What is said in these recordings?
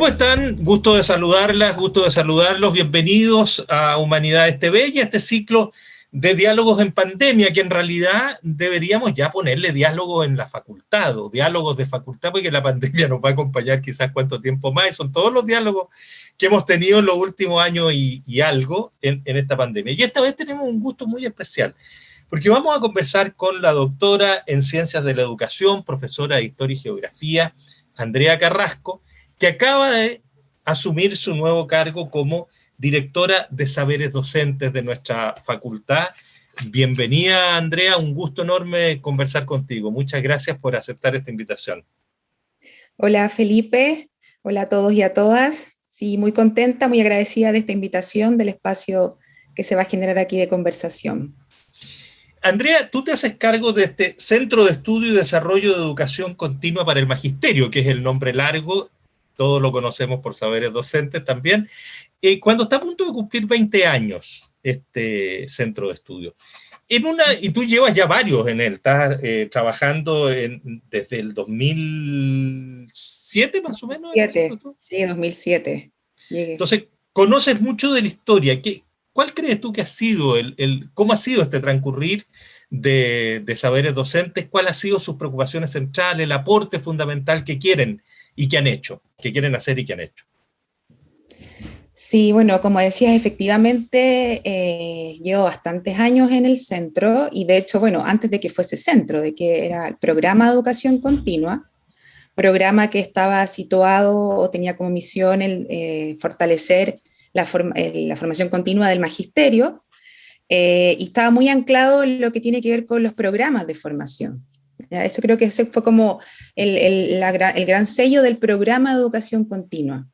¿Cómo están? Gusto de saludarlas, gusto de saludarlos. Bienvenidos a Humanidades TV y a este ciclo de diálogos en pandemia, que en realidad deberíamos ya ponerle diálogos en la facultad, o diálogos de facultad, porque la pandemia nos va a acompañar quizás cuánto tiempo más, son todos los diálogos que hemos tenido en los últimos años y, algo en, en esta pandemia. Y esta vez tenemos un gusto muy especial, porque vamos a conversar con la doctora en Ciencias de la Educación, profesora de Historia y Geografía, Andrea Carrasco, que acaba de asumir su nuevo cargo como directora de saberes docentes de nuestra facultad. Bienvenida, Andrea, un gusto enorme conversar contigo. Muchas gracias por aceptar esta invitación. Hola, Felipe. Hola a todos y a todas. Sí, muy contenta, muy agradecida de esta invitación, del espacio que se va a generar aquí de conversación. Andrea, tú te haces cargo de este Centro de Estudio y Desarrollo de Educación Continua para el Magisterio, que es el nombre largo todos lo conocemos por saberes docentes también, eh, cuando está a punto de cumplir 20 años este centro de estudio. En una, y tú llevas ya varios en él, estás eh, trabajando desde el 2007 más o menos. sí, 2007. Entonces, conoces mucho de la historia. ¿Qué, ¿Cuál crees tú que ha sido, el, el cómo ha sido este transcurrir de, de, saberes docentes? ¿Cuál ha sido sus preocupaciones centrales, el aporte fundamental que quieren y que han hecho, que quieren hacer y que han hecho. Sí, bueno, como decías, efectivamente eh, llevo bastantes años en el centro y de hecho, bueno, antes de que fuese centro, de que era el programa de educación continua, programa que estaba situado o tenía como misión el, eh, fortalecer la, la, formación continua del magisterio eh, y estaba muy anclado en lo que tiene que ver con los programas de formación. Eso creo que ese fue como el, gran sello del programa de educación continua.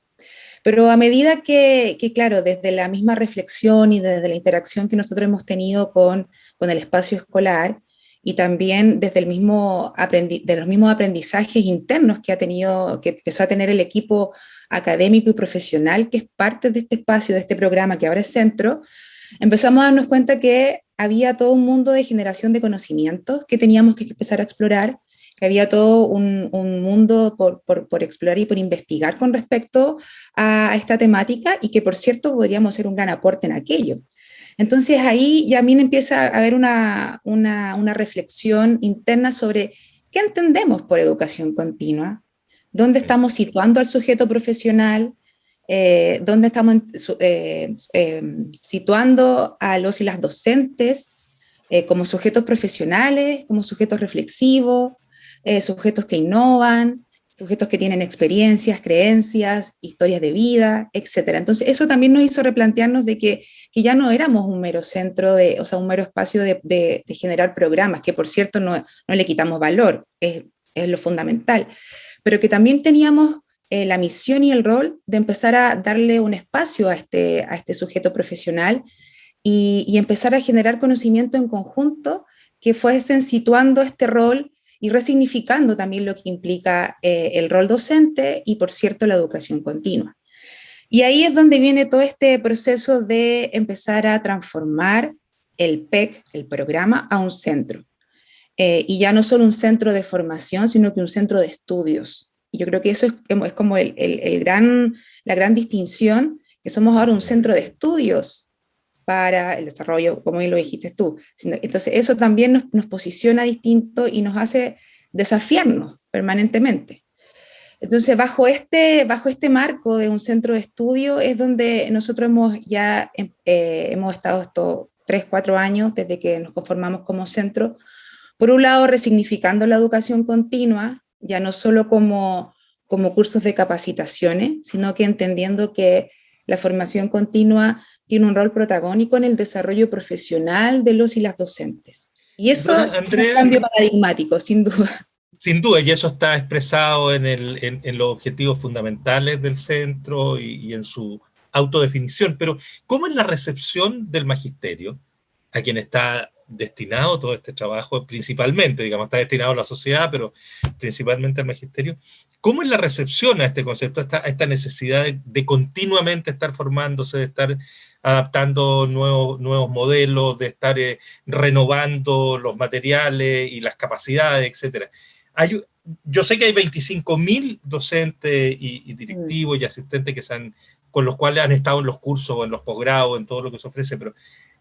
Pero a medida que, claro, desde la misma reflexión y desde la interacción que nosotros hemos tenido con, con el espacio escolar, y también desde el mismo los mismos aprendizajes internos que ha tenido, que empezó a tener el equipo académico y profesional que es parte de este espacio, de este programa que ahora es centro, empezamos a darnos cuenta que había todo un mundo de generación de conocimientos que teníamos que empezar a explorar, que había todo un, mundo por, explorar y por investigar con respecto a, esta temática y que por cierto podríamos ser un gran aporte en aquello. Entonces ahí ya también empieza a haber una, una reflexión interna sobre qué entendemos por educación continua, dónde estamos situando al sujeto profesional, eh, dónde estamos eh, eh, situando a los y las docentes como sujetos profesionales, como sujetos reflexivos, sujetos que innovan, sujetos que tienen experiencias, creencias, historias de vida, etc. Entonces eso también nos hizo replantearnos de que, ya no éramos un mero centro, de, o sea, un mero espacio de, generar programas, que por cierto no, le quitamos valor, es lo fundamental, pero que también teníamos eh, la misión y el rol de empezar a darle un espacio a este, a este sujeto profesional y, empezar a generar conocimiento en conjunto que fuesen situando este rol y resignificando también lo que implica eh, el rol docente y, por cierto, la educación continua. Y ahí es donde viene todo este proceso de empezar a transformar el PEC, el programa, a un centro. Eh, y ya no solo un centro de formación, sino que un centro de estudios, yo creo que eso es, es como el, el, gran, la gran distinción, que somos ahora un centro de estudios para el desarrollo, como bien lo dijiste tú. Entonces eso también nos, nos posiciona distinto y nos hace desafiarnos permanentemente. Entonces, bajo este, bajo este marco de un centro de estudio es donde nosotros hemos ya eh, hemos estado estos tres, cuatro años desde que nos conformamos como centro, por un lado resignificando la educación continua, ya no solo como, como cursos de capacitaciones, sino que entendiendo que la formación continua tiene un rol protagónico en el desarrollo profesional de los y las docentes. Y eso es un cambio paradigmático, sin duda. Sin duda, y eso está expresado en, el, en, los objetivos fundamentales del centro y, y, en su autodefinición. Pero, ¿cómo es la recepción del magisterio a quien está destinado todo este trabajo, principalmente, digamos, está destinado a la sociedad, pero principalmente al magisterio. ¿Cómo es la recepción a este concepto, a esta, necesidad de, continuamente estar formándose, de estar adaptando nuevos, modelos, de estar eh, renovando los materiales y las capacidades, etcétera? Yo sé que hay 25.000 docentes y, directivos y asistentes que se con los cuales han estado en los cursos en los posgrados, en todo lo que se ofrece, pero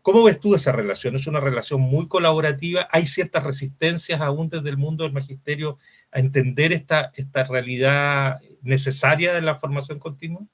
¿cómo ves tú esa relación? ¿Es una relación muy colaborativa? ¿Hay ciertas resistencias aún desde el mundo del magisterio a entender esta, esta realidad necesaria de la formación continua?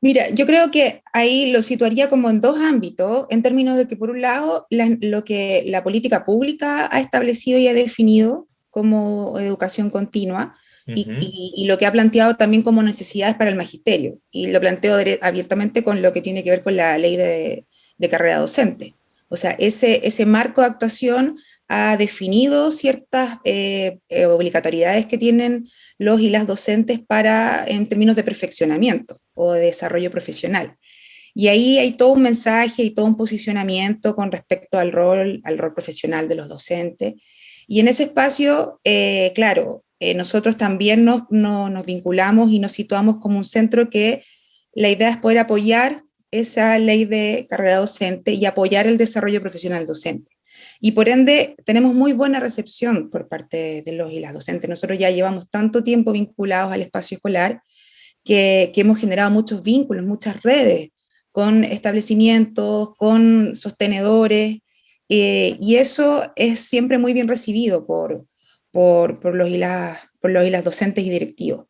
Mira, yo creo que ahí lo situaría como en dos ámbitos, en términos de que por un lado lo que la política pública ha establecido y ha definido como educación continua, y, lo que ha planteado también como necesidades para el magisterio, y lo planteo abiertamente con lo que tiene que ver con la ley de, carrera docente. O sea, ese, ese marco de actuación ha definido ciertas eh, eh, obligatoriedades que tienen los y las docentes para, en términos de perfeccionamiento o de desarrollo profesional. Y ahí hay todo un mensaje y todo un posicionamiento con respecto al rol, al rol profesional de los docentes. Y en ese espacio, eh, claro, nosotros también nos, nos vinculamos y nos situamos como un centro que la idea es poder apoyar esa ley de carrera docente y apoyar el desarrollo profesional docente. Y por ende, tenemos muy buena recepción por parte de los y las docentes. Nosotros ya llevamos tanto tiempo vinculados al espacio escolar que, hemos generado muchos vínculos, muchas redes con establecimientos, con sostenedores, eh, y eso es siempre muy bien recibido por, por, los, y las, por los y las docentes y directivos.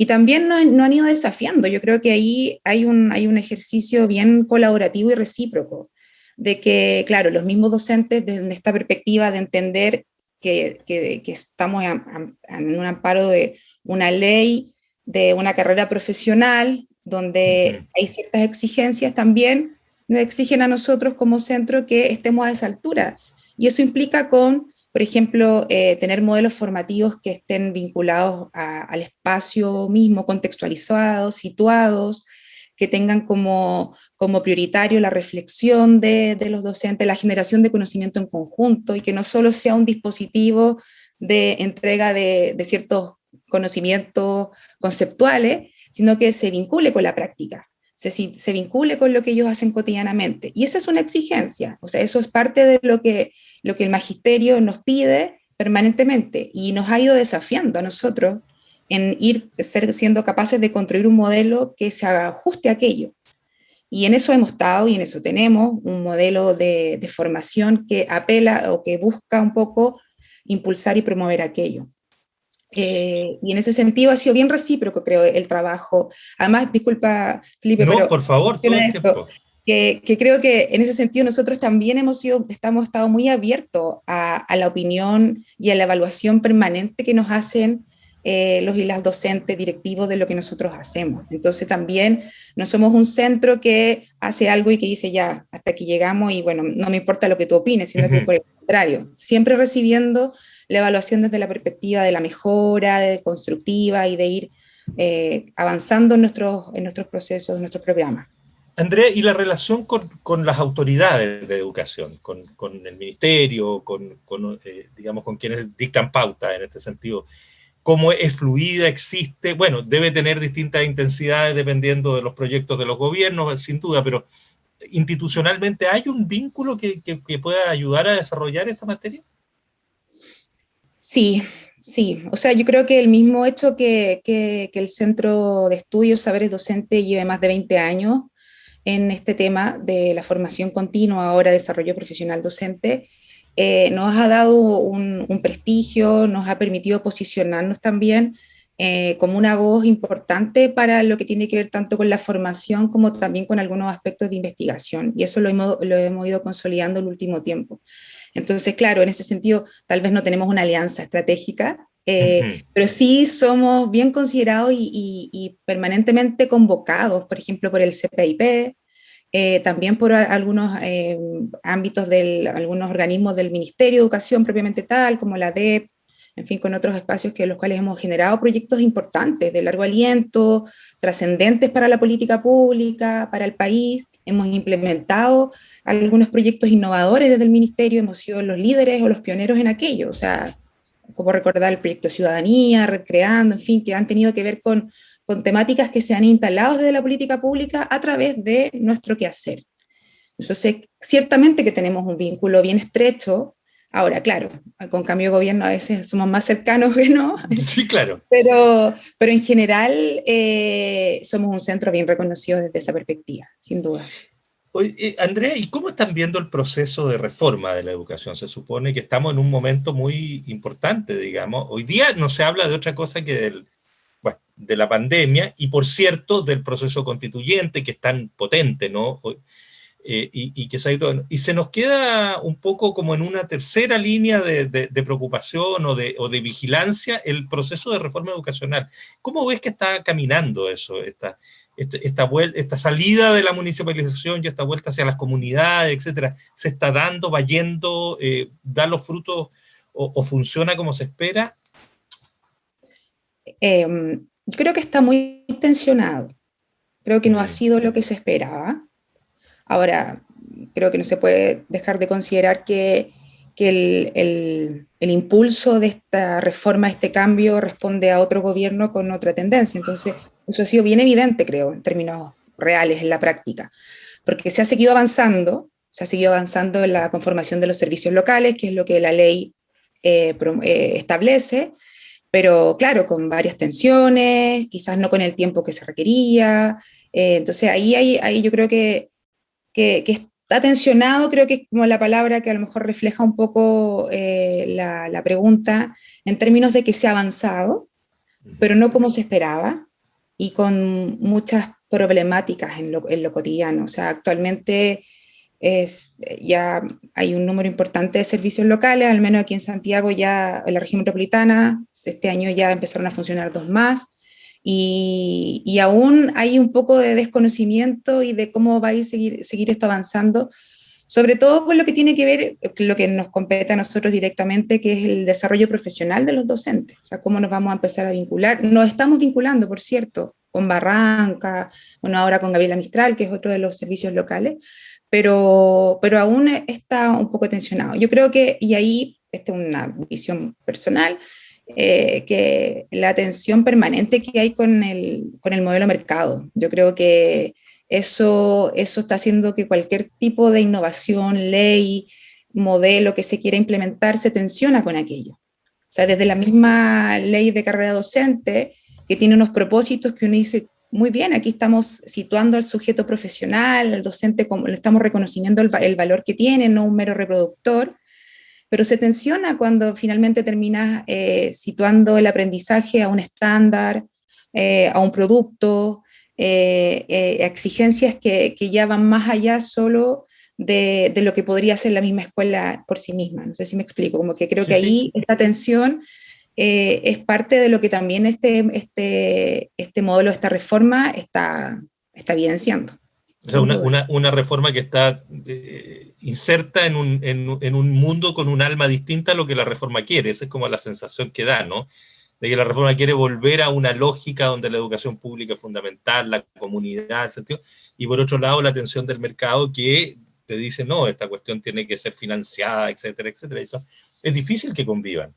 Y también nos, han ido desafiando, yo creo que ahí hay un, hay un ejercicio bien colaborativo y recíproco de que, claro, los mismos docentes desde esta perspectiva de entender que, que, estamos en, un amparo de una ley, de una carrera profesional, donde hay ciertas exigencias también, nos exigen a nosotros como centro que estemos a esa altura. Y eso implica con, por ejemplo, eh, tener modelos formativos que estén vinculados al espacio mismo, contextualizados, situados, que tengan como, como prioritario la reflexión de, de, los docentes, la generación de conocimiento en conjunto y que no solo sea un dispositivo de entrega de, de ciertos conocimientos conceptuales, sino que se vincule con la práctica, se, se, vincule con lo que ellos hacen cotidianamente. Y esa es una exigencia, o sea, eso es parte de lo que, lo que el magisterio nos pide permanentemente y nos ha ido desafiando a nosotros en ir ser, siendo capaces de construir un modelo que se ajuste a aquello. Y en eso hemos estado y en eso tenemos un modelo de, de formación que apela o que busca un poco impulsar y promover aquello. Eh, y en ese sentido ha sido bien recíproco, creo, el trabajo. Además, disculpa, Felipe, no, por favor, todo el tiempo. Que, que, creo que en ese sentido nosotros también hemos sido, estamos estado muy abiertos a, a, la opinión y a la evaluación permanente que nos hacen eh, los y las docentes directivos de lo que nosotros hacemos. Entonces también no somos un centro que hace algo y que dice ya, hasta aquí llegamos y bueno, no me importa lo que tú opines, sino que por el contrario, siempre recibiendo la evaluación desde la perspectiva de la mejora, de constructiva y de ir eh, avanzando en nuestros, en nuestros procesos, en nuestros programas. Andrea, ¿y la relación con, con, las autoridades de educación, con, con el ministerio, con, eh, digamos, con quienes dictan pauta en este sentido? cómo es fluida, existe, bueno, debe tener distintas intensidades dependiendo de los proyectos de los gobiernos, sin duda, pero institucionalmente hay un vínculo que, que, pueda ayudar a desarrollar esta materia? Sí, sí. O sea, yo creo que el mismo hecho que, que, el Centro de Estudios Saberes Docente lleve más de 20 años en este tema de la formación continua, ahora desarrollo profesional docente, eh, nos ha dado un, prestigio, nos ha permitido posicionarnos también eh, como una voz importante para lo que tiene que ver tanto con la formación como también con algunos aspectos de investigación, y eso lo hemos, lo hemos ido consolidando el último tiempo. Entonces, claro, en ese sentido, tal vez no tenemos una alianza estratégica, eh, pero sí somos bien considerados y, y, permanentemente convocados, por ejemplo, por el CPIP, eh, también por algunos eh, ámbitos de algunos organismos del Ministerio de Educación propiamente tal, como la DEP, en fin, con otros espacios que los cuales hemos generado proyectos importantes, de largo aliento, trascendentes para la política pública, para el país. Hemos implementado algunos proyectos innovadores desde el Ministerio, hemos sido los líderes o los pioneros en aquello, o sea, como recordar el proyecto Ciudadanía, Recreando, en fin, que han tenido que ver con con temáticas que se han instalado desde la política pública a través de nuestro quehacer. Entonces, ciertamente que tenemos un vínculo bien estrecho Ahora, claro, con cambio de gobierno a veces somos más cercanos que no. Sí, claro. Pero, pero en general eh, somos un centro bien reconocido desde esa perspectiva, sin duda. Eh, Andrea, ¿y cómo están viendo el proceso de reforma de la educación? Se supone que estamos en un momento muy importante, digamos. Hoy día no se habla de otra cosa que del, de la pandemia y, por cierto, del proceso constituyente que es tan potente, ¿no? Eh, y, que se y se nos queda un poco como en una tercera línea de, preocupación o de, o de, vigilancia el proceso de reforma educacional. ¿Cómo ves que está caminando eso, esta, este, esta, esta, salida de la municipalización y esta vuelta hacia las comunidades, etcétera? ¿Se está dando, va yendo, eh, da los frutos o, funciona como se espera? Em, yo creo que está muy tensionado. Creo que no ha sido lo que se esperaba Ahora, creo que no se puede dejar de considerar que, el, impulso de esta reforma, este cambio, responde a otro gobierno con otra tendencia. Entonces, eso ha sido bien evidente, creo, en términos reales, en la práctica. Porque se ha seguido avanzando, se ha seguido avanzando en la conformación de los servicios locales, que es lo que la ley eh, eh, establece, pero claro, con varias tensiones, quizás no con el tiempo que se requería. Eh, entonces ahí, ahí, ahí yo creo que que, está tensionado, creo que es como la palabra que a lo mejor refleja un poco eh, la, pregunta en términos de que se ha avanzado, pero no como se esperaba y con muchas problemáticas en lo, en lo cotidiano. O sea, actualmente es, ya hay un número importante de servicios locales, al menos aquí en Santiago ya, en la región metropolitana, este año ya empezaron a funcionar dos más, y, aún hay un poco de desconocimiento y de cómo va a ir seguir, seguir esto avanzando, sobre todo con lo que tiene que ver, lo que nos compete a nosotros directamente, que es el desarrollo profesional de los docentes, o sea, cómo nos vamos a empezar a vincular. Nos estamos vinculando, por cierto, con Barranca, bueno, ahora con Gabriela Mistral, que es otro de los servicios locales, pero, pero aún está un poco tensionado. Yo creo que, y ahí, esta es una visión personal, eh, que la tensión permanente que hay con el, con el modelo mercado. Yo creo que eso, eso está haciendo que cualquier tipo de innovación, ley, modelo que se quiera implementar se tensiona con aquello. O sea, desde la misma ley de carrera docente, que tiene unos propósitos que uno dice, muy bien, aquí estamos situando al sujeto profesional, al docente, como le estamos reconociendo el, el valor que tiene, no un mero reproductor, pero se tensiona cuando finalmente terminas eh, situando el aprendizaje a un estándar, eh, a un producto, eh, exigencias que, que, ya van más allá solo de, de, lo que podría ser la misma escuela por sí misma. No sé si me explico, como que creo que ahí esta tensión es parte de lo que también este, este, este modelo, esta reforma está, está evidenciando. O sea, una, una, una, reforma que está eh, inserta en un, en, en un, mundo con un alma distinta a lo que la reforma quiere. Esa es como la sensación que da, ¿no? De que la reforma quiere volver a una lógica donde la educación pública es fundamental, la comunidad, el sentido, y por otro lado la atención del mercado que te dice, no, esta cuestión tiene que ser financiada, etcétera, etcétera. Eso es difícil que convivan.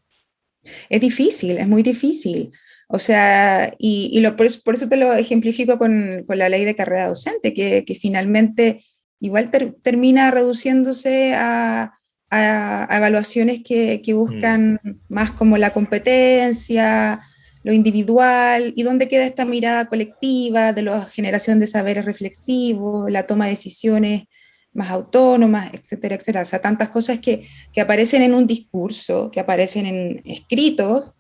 Es difícil, es muy difícil. O sea, y, lo, por, eso, te lo ejemplifico con, con, la ley de carrera docente, que, que finalmente igual termina reduciéndose a, a, evaluaciones que, que buscan mm. más como la competencia, lo individual, y dónde queda esta mirada colectiva de la generación de saberes reflexivos, la toma de decisiones más autónomas, etcétera, etcétera. O sea, tantas cosas que, que aparecen en un discurso, que aparecen en escritos,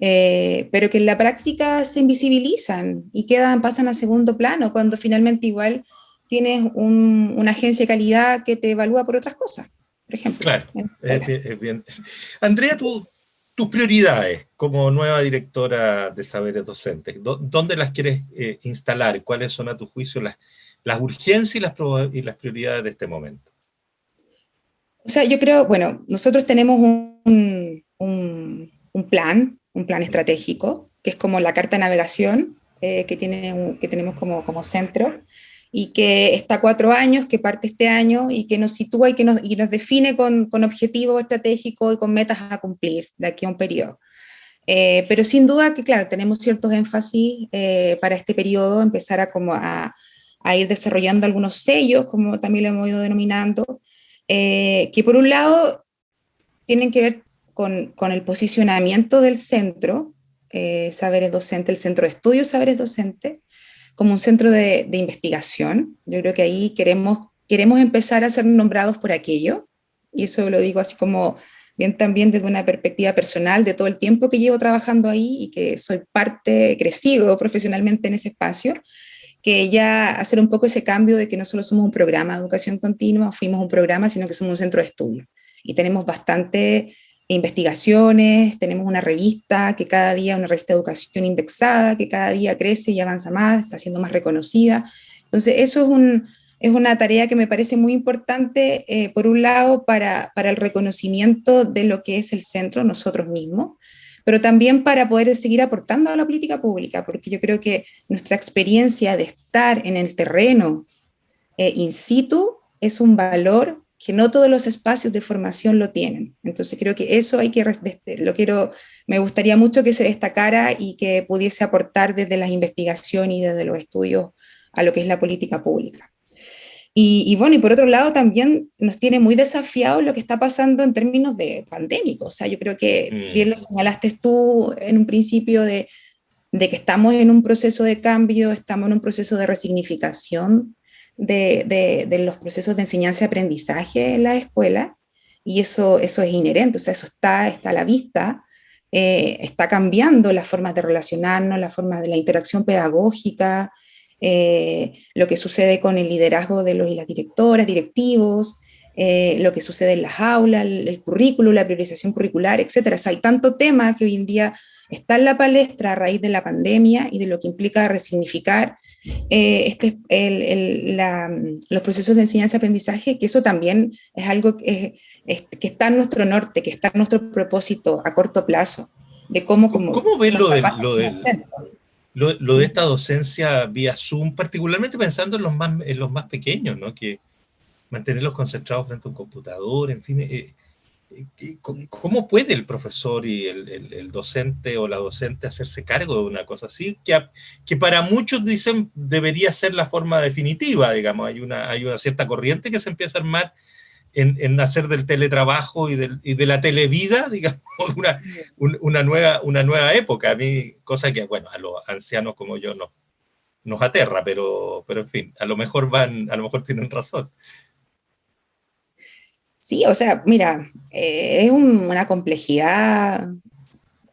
eh, pero que en la práctica se invisibilizan y quedan, pasan a segundo plano, cuando finalmente igual tienes una agencia de calidad que te evalúa por otras cosas, por ejemplo. Claro, es bien, Andrea, tus prioridades como nueva directora de saberes docentes, ¿dónde las quieres eh, instalar? ¿Cuáles son a tu juicio las, las urgencias y las, y las prioridades de este momento? O sea, yo creo, bueno, nosotros tenemos un, un, un plan un plan estratégico, que es como la carta de navegación eh, que, tiene, que tenemos como, como centro, y que está cuatro años, que parte este año y que nos sitúa y que nos, y nos define con, con objetivos estratégicos y con metas a cumplir de aquí a un periodo. Eh, pero sin duda que, claro, tenemos ciertos énfasis eh, para este periodo, empezar a, como a, a, ir desarrollando algunos sellos, como también lo hemos ido denominando, que por un lado tienen que ver con, el posicionamiento del centro, eh, Saberes Docente, el Centro de Estudios Saberes Docente, como un centro de, de, investigación. Yo creo que ahí queremos, queremos empezar a ser nombrados por aquello, y eso lo digo así como bien también desde una perspectiva personal de todo el tiempo que llevo trabajando ahí y que soy parte, crecido profesionalmente en ese espacio, que ya hacer un poco ese cambio de que no solo somos un programa de educación continua, fuimos un programa, sino que somos un centro de estudio. Y tenemos bastante investigaciones, tenemos una revista que cada día, una revista de educación indexada, que cada día crece y avanza más, está siendo más reconocida. Entonces eso es un, es una tarea que me parece muy importante, eh, por un lado, para, para, el reconocimiento de lo que es el centro, nosotros mismos, pero también para poder seguir aportando a la política pública, porque yo creo que nuestra experiencia de estar en el terreno eh, in situ es un valor que no todos los espacios de formación lo tienen. Entonces creo que eso hay que, lo quiero, me gustaría mucho que se destacara y que pudiese aportar desde las investigaciones y desde los estudios a lo que es la política pública. Y, bueno, y por otro lado también nos tiene muy desafiado lo que está pasando en términos de pandémicos. O sea, yo creo que mm. bien lo señalaste tú en un principio de, de, que estamos en un proceso de cambio, estamos en un proceso de resignificación de, los procesos de enseñanza y aprendizaje en la escuela, y eso, eso es inherente, o sea, eso está, está a la vista, eh, está cambiando las formas de relacionarnos, las formas de la interacción pedagógica, eh, lo que sucede con el liderazgo de los y las directoras, directivos, eh, lo que sucede en las aulas, el, currículo, la priorización curricular, etc. hay tanto tema que hoy en día está en la palestra a raíz de la pandemia y de lo que implica resignificar eh, este, los procesos de enseñanza-aprendizaje, que eso también es algo que, que, está en nuestro norte, que está en nuestro propósito a corto plazo, de cómo... ¿Cómo, cómo ves lo, del, lo, del, lo, de esta docencia vía Zoom, particularmente pensando en los más, en los más pequeños, ¿no? que mantenerlos concentrados frente a un computador, en fin, eh, eh, ¿cómo puede el profesor y el, el, docente o la docente hacerse cargo de una cosa así? Que, que para muchos dicen debería ser la forma definitiva, digamos, hay una, hay una cierta corriente que se empieza a armar en, hacer del teletrabajo y, de la televida, digamos, una, una, nueva, una nueva época. A mí, cosa que, bueno, a los ancianos como yo no, nos aterra, pero, pero en fin, a lo mejor van, a lo mejor tienen razón. Sí, o sea, mira, eh, es una complejidad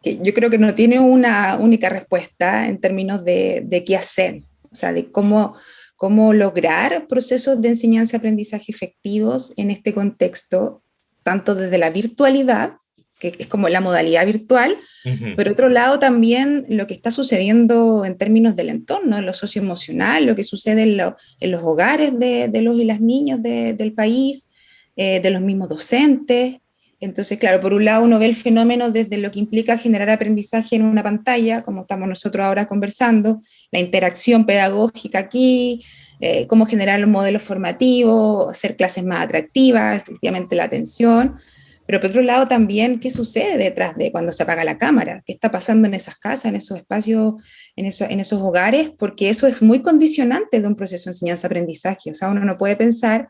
que yo creo que no tiene una única respuesta en términos de, de qué hacer, o sea, de cómo cómo lograr procesos de enseñanza-aprendizaje efectivos en este contexto, tanto desde la virtualidad, que es como la modalidad virtual, pero por otro lado también lo que está sucediendo en términos del entorno, en lo socioemocional, lo que sucede en, los hogares de, los y las niñas del país, eh, de los mismos docentes, entonces, claro, por un lado uno ve el fenómeno desde lo que implica generar aprendizaje en una pantalla, como estamos nosotros ahora conversando, la interacción pedagógica aquí, eh, cómo generar los modelos formativos, hacer clases más atractivas, efectivamente la atención, pero por otro lado también qué sucede detrás de cuando se apaga la cámara, qué está pasando en esas casas, en esos espacios, en, en esos hogares, porque eso es muy condicionante de un proceso de enseñanza-aprendizaje, o sea, uno no puede pensar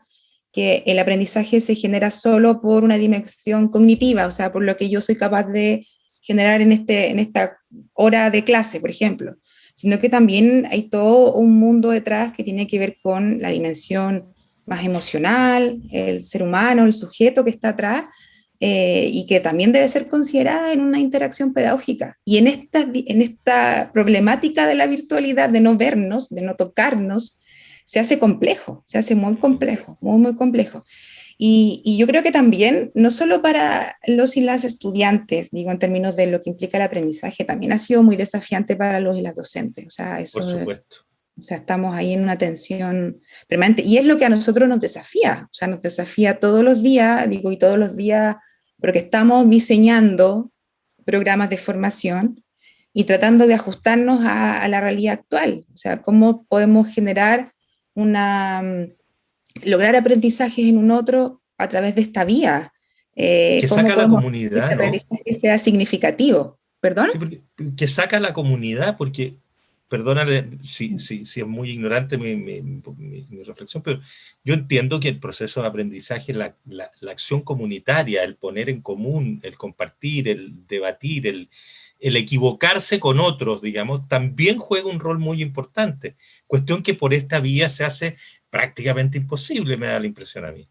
que el aprendizaje se genera solo por una dimensión cognitiva, o sea, por lo que yo soy capaz de generar en, este, en esta hora de clase, por ejemplo, sino que también hay todo un mundo detrás que tiene que ver con la dimensión más emocional, el ser humano, el sujeto que está atrás, eh, y que también debe ser considerada en una interacción pedagógica. Y en esta, en esta problemática de la virtualidad, de no vernos, de no tocarnos, se hace complejo, se hace muy complejo, muy, muy complejo. Y, yo creo que también, no solo para los y las estudiantes, digo en términos de lo que implica el aprendizaje, también ha sido muy desafiante para los y las docentes. O sea, eso, Por supuesto. O sea, estamos ahí en una tensión permanente. Y es lo que a nosotros nos desafía. O sea, nos desafía todos los días, digo, y todos los días, porque estamos diseñando programas de formación y tratando de ajustarnos a, a la realidad actual. O sea, cómo podemos generar una, mm, lograr aprendizajes en un otro a través de esta vía. Eh, que saca la comunidad. Que sea significativo. ¿Perdón? que saca la comunidad, porque perdónale si, si, si, es muy ignorante mi, mi, reflexión, pero yo entiendo que el proceso de aprendizaje, la, la, la, acción comunitaria, el poner en común, el compartir, el debatir, el, el equivocarse con otros, digamos, también juega un rol muy importante. Cuestión que por esta vía se hace prácticamente imposible, me da la impresión a mí.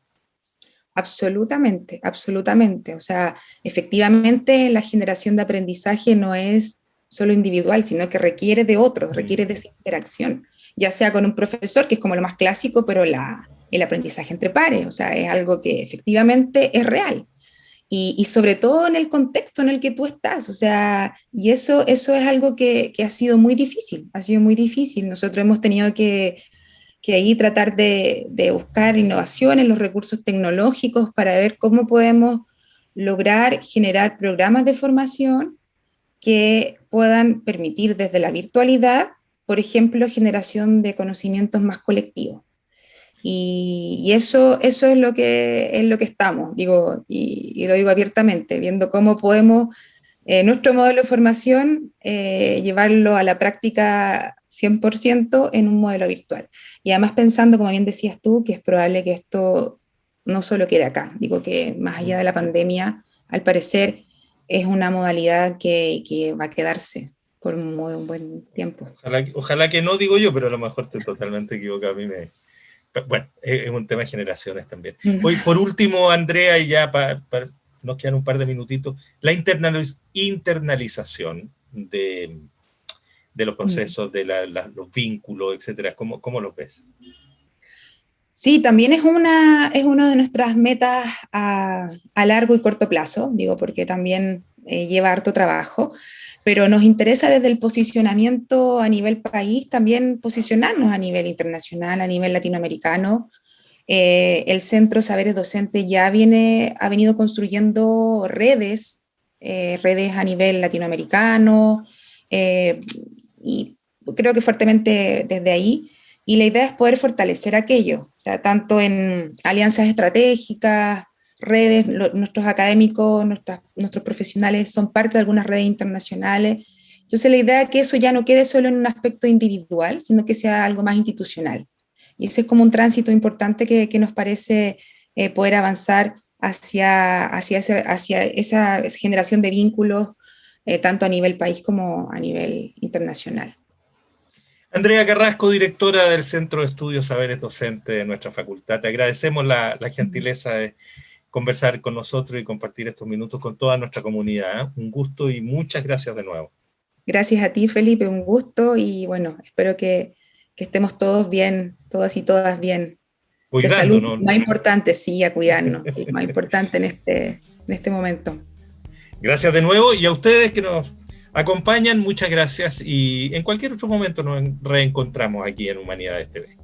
Absolutamente, absolutamente. O sea, efectivamente la generación de aprendizaje no es solo individual, sino que requiere de otros, requiere de esa interacción, ya sea con un profesor, que es como lo más clásico, pero la, el aprendizaje entre pares, o sea, es algo que efectivamente es real. Y, sobre todo en el contexto en el que tú estás, o sea, y eso, eso es algo que, que ha sido muy difícil, ha sido muy difícil. Nosotros hemos tenido que que ahí tratar de, buscar innovación en los recursos tecnológicos para ver cómo podemos lograr generar programas de formación que puedan permitir desde la virtualidad, por ejemplo, generación de conocimientos más colectivos. Y, eso, eso es, lo que, es lo que estamos, digo, y, lo digo abiertamente, viendo cómo podemos eh, nuestro modelo de formación eh, llevarlo a la práctica 100% en un modelo virtual. Y además pensando, como bien decías tú, que es probable que esto no solo quede acá, digo que más allá de la pandemia, al parecer es una modalidad que, que va a quedarse por un, muy, buen tiempo. Ojalá, que no, digo yo, pero a lo mejor estoy totalmente equivocado. A mí me... Bueno, es, un tema de generaciones también. Hoy, por último, Andrea, y ya para, nos quedan un par de minutitos, la internalización de, de los procesos, de los vínculos, etcétera? ¿Cómo, cómo lo ves? Sí, también es una, es una de nuestras metas a, largo y corto plazo, digo, porque también eh, lleva harto trabajo, pero nos interesa desde el posicionamiento a nivel país también posicionarnos a nivel internacional, a nivel latinoamericano. Eh, el Centro Saberes Docente ya viene, ha venido construyendo redes, eh, redes a nivel latinoamericano, y creo que fuertemente desde ahí, y la idea es poder fortalecer aquello, o sea, tanto en alianzas estratégicas, redes, nuestros académicos, nuestros profesionales son parte de algunas redes internacionales, entonces la idea es que eso ya no quede solo en un aspecto individual, sino que sea algo más institucional. Y ese es como un tránsito importante que, que nos parece eh, poder avanzar hacia, hacia, hacia esa generación de vínculos eh, tanto a nivel país como a nivel internacional. Andrea Carrasco, directora del Centro de Estudios Saberes Docente de nuestra facultad. Te agradecemos la, gentileza de conversar con nosotros y compartir estos minutos con toda nuestra comunidad. ¿eh? Un gusto y muchas gracias de nuevo. Gracias a ti, Felipe, un gusto y bueno, espero que, estemos todos bien, todas y todas bien. Cuidando, ¿no? Más importante, sí, a cuidarnos, más importante en este, en este momento. Gracias de nuevo y a ustedes que nos acompañan, muchas gracias y en cualquier otro momento nos reencontramos aquí en Humanidades TV.